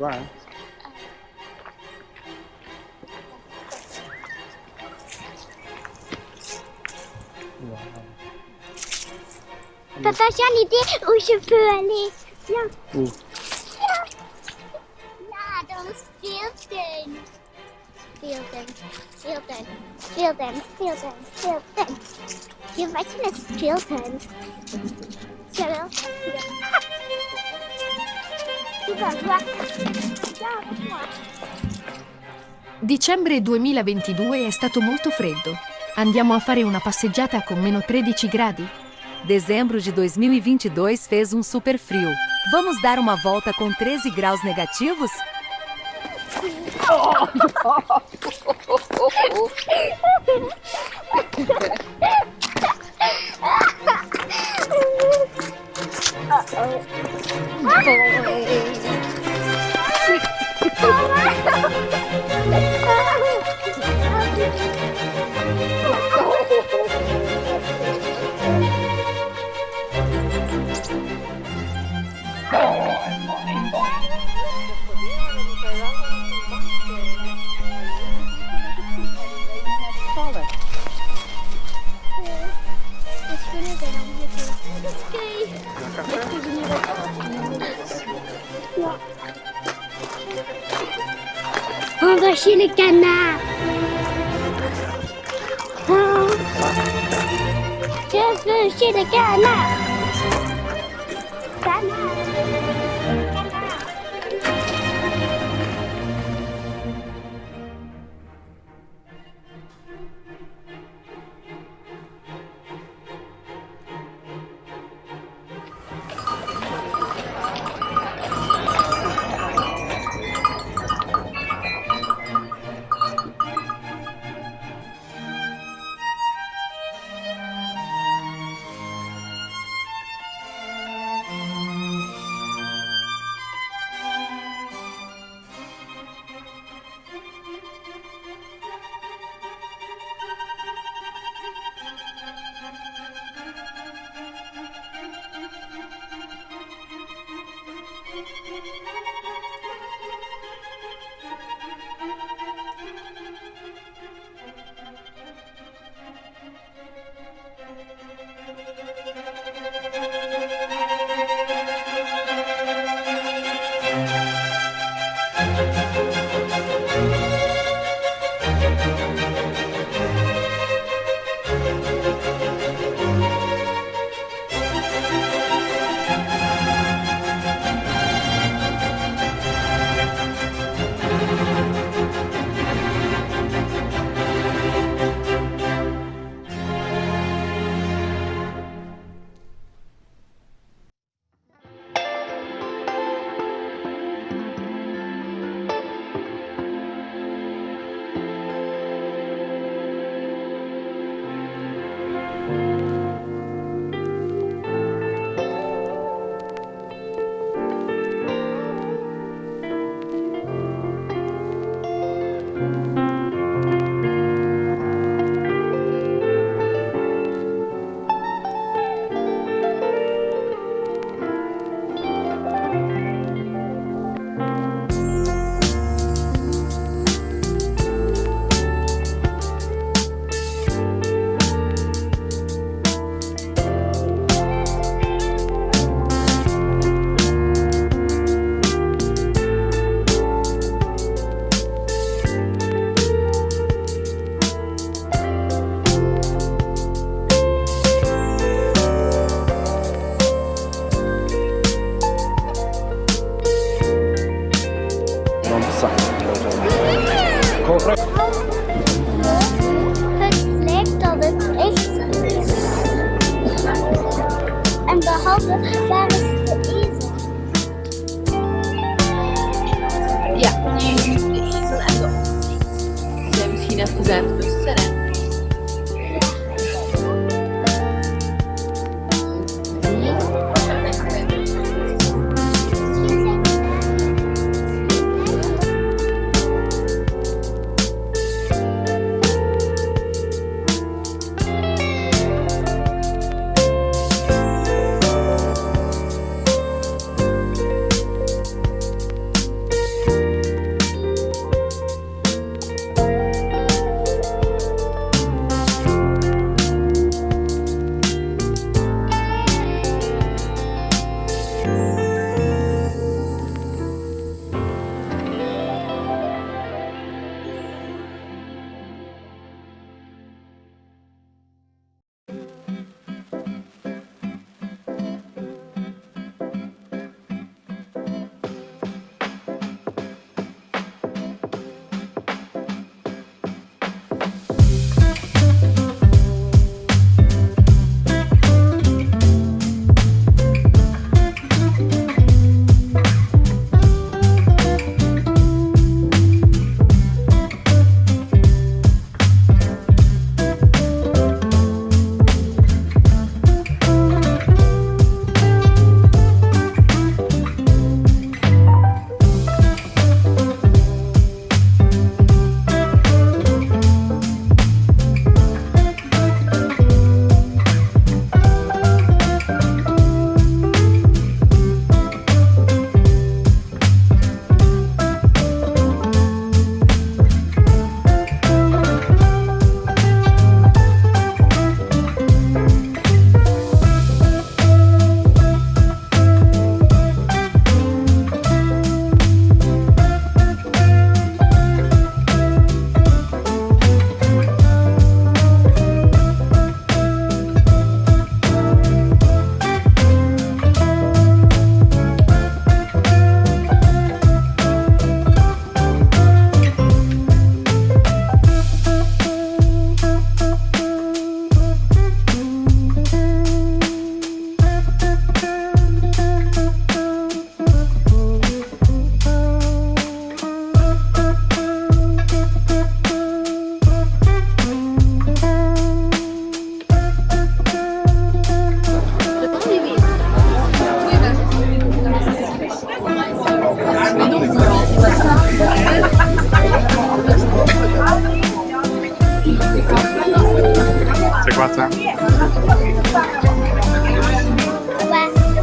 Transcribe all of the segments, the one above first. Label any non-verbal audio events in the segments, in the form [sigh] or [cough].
right. Wow. Papa, j'ai une idée où je peux aller. Viens. Où Là, dans le Fielden. Fielden. Fielden. Fielden. Fielden. Fielden. Wie weit ist Fielden? Fielden. Dicembre 2022 è stato molto freddo. Andiamo a fare una passeggiata con meno 13 gradi? Dezembro de 2022 fez um super frio. Vamos dar uma volta com 13 graus negativos? Oh! [laughs] On va chez le canard. On. Hein? Je veux chez le canard. Canards.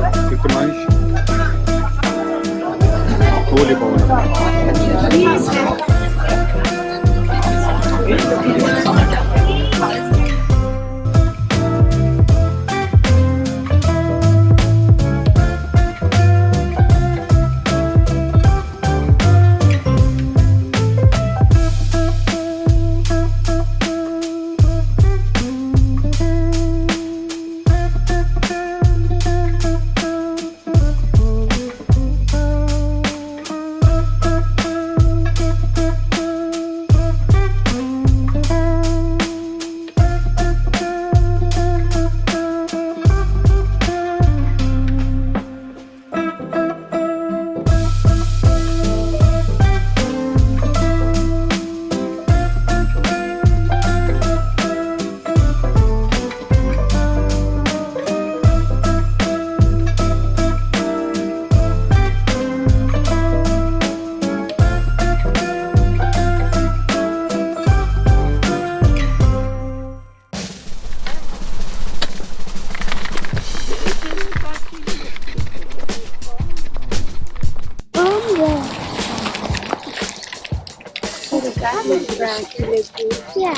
O que mais? Voleibol. Né? Isso. cabbage branch look good. Yeah.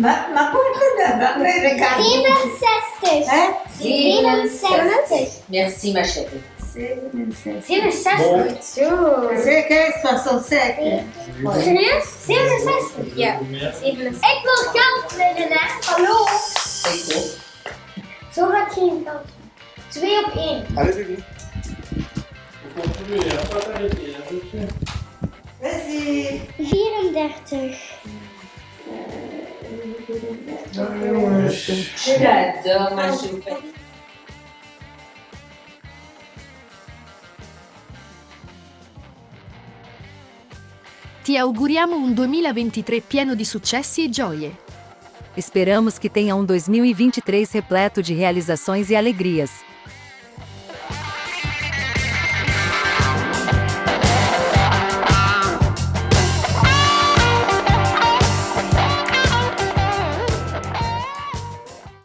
maar komt dat? Wat Dan ik 67. Hè? 67. Merci, ma chérie. 67. 67. Zo. Zeker, 67. Serieus? 67? Ja. Ik wil geld winnen, hè? Hallo? Ik Zo gaat geen geld. 2 op 1. Alles is 34. Ti auguriamo um 2023 pieno de successi e gioie. Esperamos que tenha um 2023 repleto de realizações e alegrias.